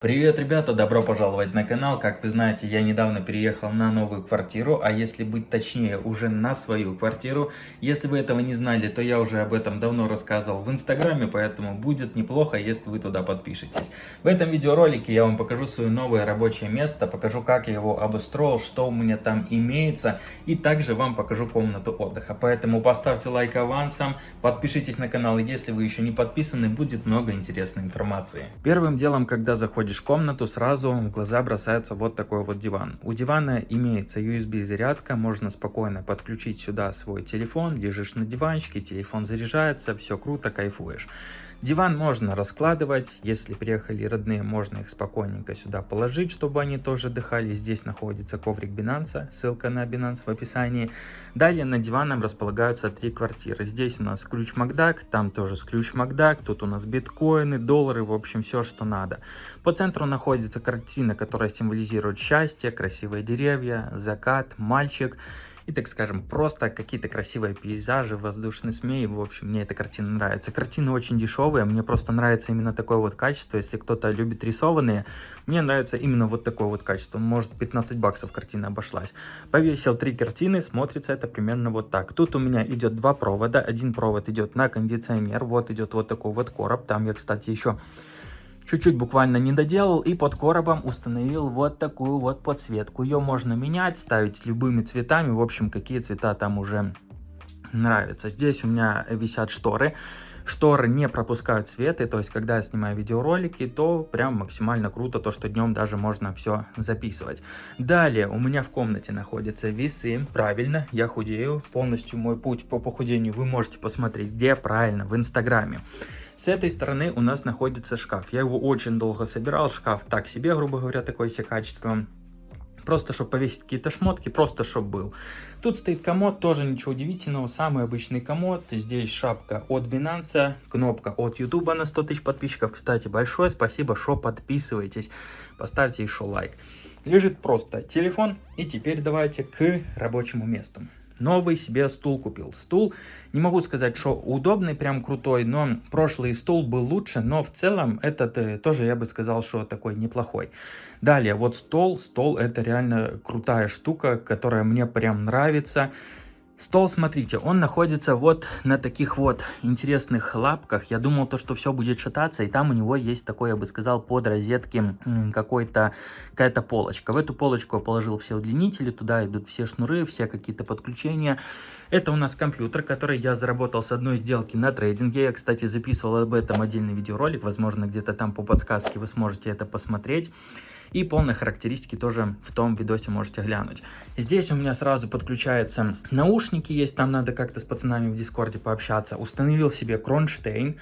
Привет, ребята! Добро пожаловать на канал. Как вы знаете, я недавно переехал на новую квартиру, а если быть точнее, уже на свою квартиру. Если вы этого не знали, то я уже об этом давно рассказывал в инстаграме, поэтому будет неплохо, если вы туда подпишетесь. В этом видеоролике я вам покажу свое новое рабочее место, покажу, как я его обустроил, что у меня там имеется, и также вам покажу комнату отдыха. Поэтому поставьте лайк авансом, подпишитесь на канал, если вы еще не подписаны, будет много интересной информации. Первым делом, когда заходите заходишь в комнату, сразу в глаза бросается вот такой вот диван. У дивана имеется USB зарядка, можно спокойно подключить сюда свой телефон, лежишь на диванчике, телефон заряжается, все круто, кайфуешь. Диван можно раскладывать, если приехали родные, можно их спокойненько сюда положить, чтобы они тоже дыхали. Здесь находится коврик Binance, ссылка на Binance в описании. Далее на диваном располагаются три квартиры. Здесь у нас ключ Макдак, там тоже ключ Макдак, тут у нас биткоины, доллары, в общем все, что надо. По центру находится картина, которая символизирует счастье, красивые деревья, закат, мальчик и, так скажем, просто какие-то красивые пейзажи, воздушный змей. В общем, мне эта картина нравится. Картины очень дешевые, мне просто нравится именно такое вот качество. Если кто-то любит рисованные, мне нравится именно вот такое вот качество. Может, 15 баксов картина обошлась. Повесил три картины, смотрится это примерно вот так. Тут у меня идет два провода. Один провод идет на кондиционер, вот идет вот такой вот короб. Там я, кстати, еще чуть-чуть буквально не доделал и под коробом установил вот такую вот подсветку. Ее можно менять, ставить любыми цветами, в общем, какие цвета там уже нравятся. Здесь у меня висят шторы. Шторы не пропускают свет, и то есть, когда я снимаю видеоролики, то прям максимально круто, то, что днем даже можно все записывать. Далее, у меня в комнате находятся весы, правильно, я худею, полностью мой путь по похудению вы можете посмотреть, где правильно, в инстаграме. С этой стороны у нас находится шкаф. Я его очень долго собирал. Шкаф так себе, грубо говоря, такое себе качество. Просто, чтобы повесить какие-то шмотки, просто, чтобы был. Тут стоит комод, тоже ничего удивительного. Самый обычный комод. Здесь шапка от Binance, кнопка от YouTube на 100 тысяч подписчиков. Кстати, большое спасибо, что подписываетесь. Поставьте еще лайк. Лежит просто телефон. И теперь давайте к рабочему месту новый себе стул купил. Стул, не могу сказать, что удобный, прям крутой, но прошлый стул был лучше, но в целом этот э, тоже я бы сказал, что такой неплохой. Далее, вот стол, стол это реально крутая штука, которая мне прям нравится. Стол, смотрите, он находится вот на таких вот интересных лапках. Я думал, то, что все будет шататься, и там у него есть такой, я бы сказал, под розетки какой-то какая-то полочка. В эту полочку я положил все удлинители, туда идут все шнуры, все какие-то подключения. Это у нас компьютер, который я заработал с одной сделки на трейдинге. Я, кстати, записывал об этом отдельный видеоролик, возможно, где-то там по подсказке вы сможете это посмотреть. И полные характеристики тоже в том видосе можете глянуть. Здесь у меня сразу подключаются наушники есть, там надо как-то с пацанами в дискорде пообщаться. Установил себе кронштейн,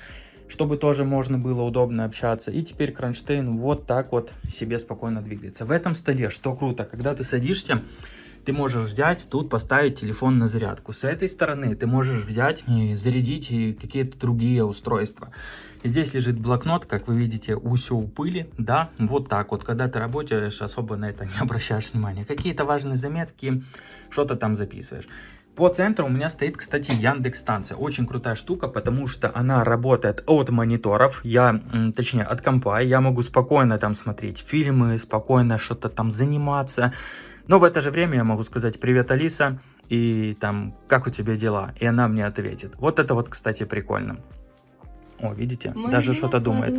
чтобы тоже можно было удобно общаться. И теперь кронштейн вот так вот себе спокойно двигается. В этом столе, что круто, когда ты садишься, ты можешь взять, тут поставить телефон на зарядку. С этой стороны ты можешь взять и зарядить какие-то другие устройства. Здесь лежит блокнот, как вы видите, все у пыли, да, вот так вот. Когда ты работаешь, особо на это не обращаешь внимания. Какие-то важные заметки, что-то там записываешь. По центру у меня стоит, кстати, Яндекс станция. Очень крутая штука, потому что она работает от мониторов, я, точнее, от компа. Я могу спокойно там смотреть фильмы, спокойно что-то там заниматься. Но в это же время я могу сказать «Привет, Алиса», и там «Как у тебя дела?» И она мне ответит. Вот это вот, кстати, прикольно. О, видите? Мой Даже что-то думает.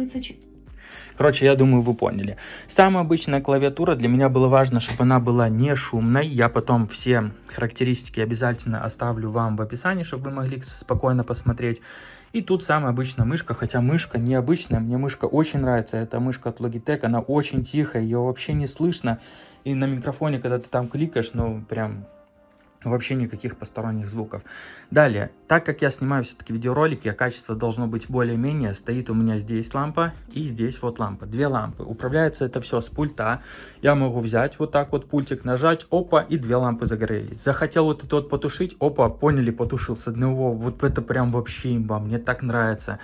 Короче, я думаю, вы поняли. Самая обычная клавиатура, для меня было важно, чтобы она была не шумной. Я потом все характеристики обязательно оставлю вам в описании, чтобы вы могли спокойно посмотреть. И тут самая обычная мышка, хотя мышка необычная, мне мышка очень нравится. Это мышка от Logitech, она очень тихая, ее вообще не слышно. И на микрофоне, когда ты там кликаешь, ну прям вообще никаких посторонних звуков. Далее, так как я снимаю все-таки видеоролики, а качество должно быть более-менее, стоит у меня здесь лампа и здесь вот лампа. Две лампы. Управляется это все с пульта. Я могу взять вот так вот пультик, нажать, опа, и две лампы загорелись. Захотел вот это вот потушить, опа, поняли, потушил с одного. Вот это прям вообще имба, мне так нравится.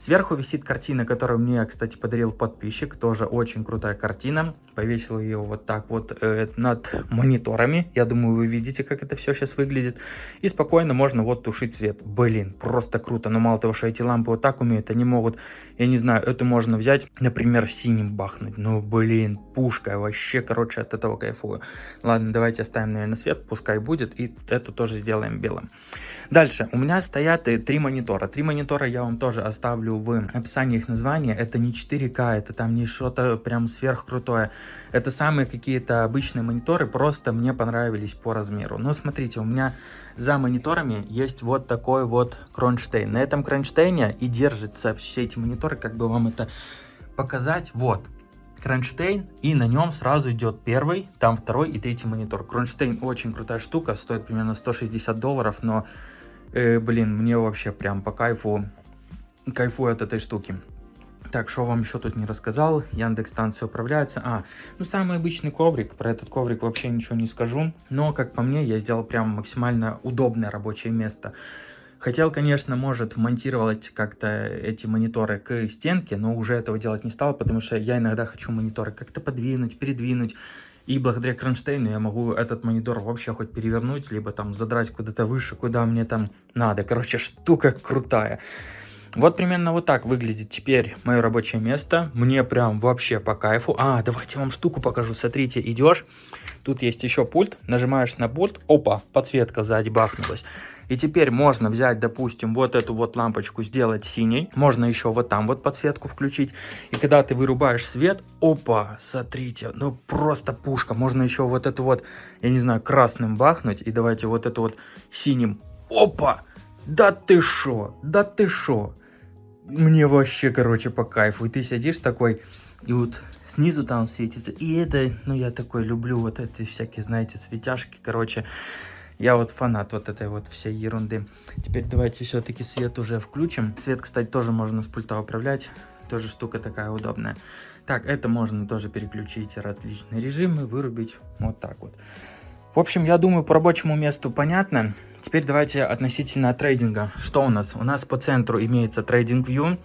Сверху висит картина, которую мне, кстати, подарил подписчик. Тоже очень крутая картина. Повесил ее вот так вот э, над мониторами. Я думаю, вы видите, как это все сейчас выглядит. И спокойно можно вот тушить свет. Блин, просто круто. Но мало того, что эти лампы вот так умеют, они могут, я не знаю, это можно взять, например, синим бахнуть. Ну, блин, пушка. Вообще, короче, от этого кайфую. Ладно, давайте оставим, наверное, свет. Пускай будет. И эту тоже сделаем белым. Дальше. У меня стоят э, три монитора. Три монитора я вам тоже оставлю оставлю в описании их названия. Это не 4К, это там не что-то прям сверхкрутое. Это самые какие-то обычные мониторы, просто мне понравились по размеру. Но смотрите, у меня за мониторами есть вот такой вот кронштейн. На этом кронштейне и держатся все эти мониторы, как бы вам это показать. Вот, кронштейн, и на нем сразу идет первый, там второй и третий монитор. Кронштейн очень крутая штука, стоит примерно 160 долларов, но, э, блин, мне вообще прям по кайфу кайфую от этой штуки. Так, что вам еще тут не рассказал, Яндекс станция управляется. А, ну самый обычный коврик, про этот коврик вообще ничего не скажу. Но, как по мне, я сделал прям максимально удобное рабочее место. Хотел, конечно, может вмонтировать как-то эти мониторы к стенке, но уже этого делать не стал, потому что я иногда хочу мониторы как-то подвинуть, передвинуть. И благодаря кронштейну я могу этот монитор вообще хоть перевернуть, либо там задрать куда-то выше, куда мне там надо. Короче, штука крутая. Вот примерно вот так выглядит теперь мое рабочее место. Мне прям вообще по кайфу. А, давайте вам штуку покажу. Смотрите, идешь, тут есть еще пульт, нажимаешь на пульт, опа, подсветка сзади бахнулась. И теперь можно взять, допустим, вот эту вот лампочку, сделать синей. Можно еще вот там вот подсветку включить. И когда ты вырубаешь свет, опа, смотрите, ну просто пушка. Можно еще вот эту вот, я не знаю, красным бахнуть. И давайте вот эту вот синим, опа. Да ты шо, да ты шо мне вообще, короче, по кайфу. И ты сидишь такой, и вот снизу там светится. И это, ну, я такой люблю вот эти всякие, знаете, светяшки, короче. Я вот фанат вот этой вот всей ерунды. Теперь давайте все-таки свет уже включим. Свет, кстати, тоже можно с пульта управлять. Тоже штука такая удобная. Так, это можно тоже переключить различные режимы, вырубить. Вот так вот. В общем, я думаю, по рабочему месту понятно. Теперь давайте относительно трейдинга. Что у нас? У нас по центру имеется трейдинг view.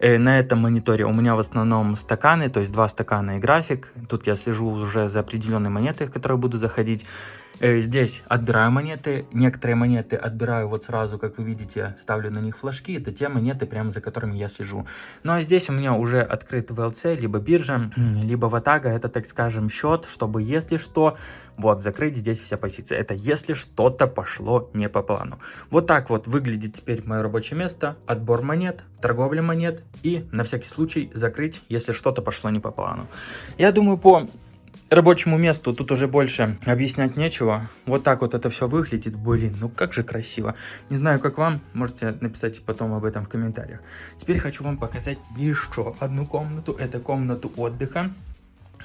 Э, на этом мониторе у меня в основном стаканы, то есть два стакана и график. Тут я слежу уже за определенной монетой, в которую буду заходить. Э, здесь отбираю монеты. Некоторые монеты отбираю вот сразу, как вы видите, ставлю на них флажки. Это те монеты, прямо за которыми я слежу. Ну а здесь у меня уже открыт VLC, либо биржа, либо Ватага. Это, так скажем, счет, чтобы, если что, вот, закрыть здесь вся позиция. Это если что-то пошло не по плану. Вот так вот выглядит теперь мое рабочее место. Отбор монет, торговля монет и на всякий случай закрыть, если что-то пошло не по плану. Я думаю, по рабочему месту тут уже больше объяснять нечего. Вот так вот это все выглядит. Блин, ну как же красиво. Не знаю, как вам. Можете написать потом об этом в комментариях. Теперь хочу вам показать еще одну комнату. Это комнату отдыха.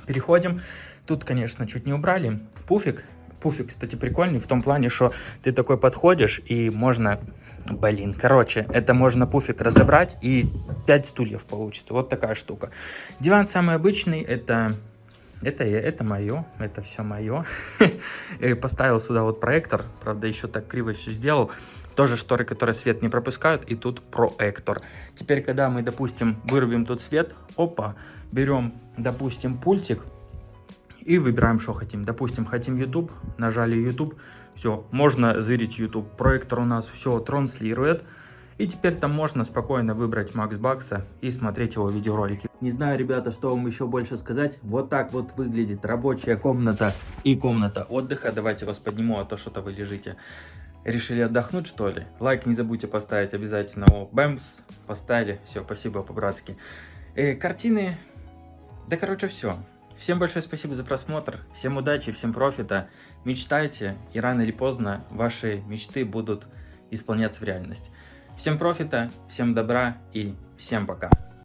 Переходим. Тут, конечно, чуть не убрали. Пуфик. Пуфик, кстати, прикольный в том плане, что ты такой подходишь и можно... Блин, короче, это можно пуфик разобрать и 5 стульев получится. Вот такая штука. Диван самый обычный, это это, я, это мое, это все мое. Поставил сюда вот проектор, правда, еще так криво все сделал. Тоже шторы, которые свет не пропускают, и тут проектор. Теперь, когда мы, допустим, вырубим тут свет, опа, берем, допустим, пультик и выбираем, что хотим. Допустим, хотим YouTube, нажали YouTube, все, можно зырить YouTube. Проектор у нас все транслирует. И теперь там можно спокойно выбрать Макс Бакса и смотреть его видеоролики. Не знаю, ребята, что вам еще больше сказать. Вот так вот выглядит рабочая комната и комната отдыха. Давайте вас подниму, а то что-то вы лежите. Решили отдохнуть, что ли? Лайк не забудьте поставить обязательно. О, бэмс, поставили. Все, спасибо по-братски. Э, картины. Да, короче, все. Всем большое спасибо за просмотр. Всем удачи, всем профита. Мечтайте, и рано или поздно ваши мечты будут исполняться в реальность. Всем профита, всем добра и всем пока.